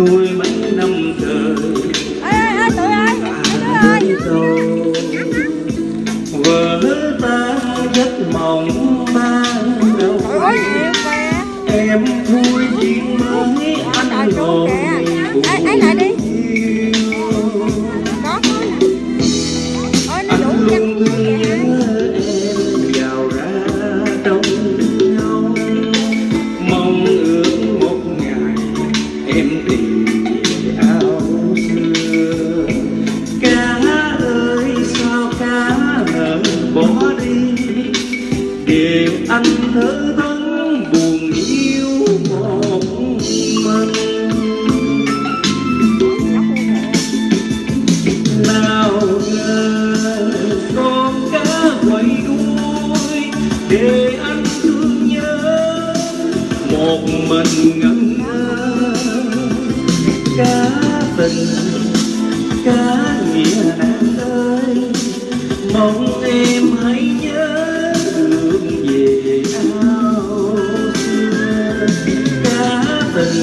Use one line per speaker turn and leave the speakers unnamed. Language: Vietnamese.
nuôi mấy năm trời. Ê ê tụi ơi ê đứa ơi vợ ta rất mộng ban đầu em vui chuyện mới anh
hồn ấy lại đi.
Anh luôn nhớ em vào ra trong đi. Để anh thơ vấn buồn yêu một mình. Nào ngờ con cá quay đuôi. Để anh thương nhớ một mình ngẩn ngơ. Cá tình, cá nghĩa nàng ơi كافل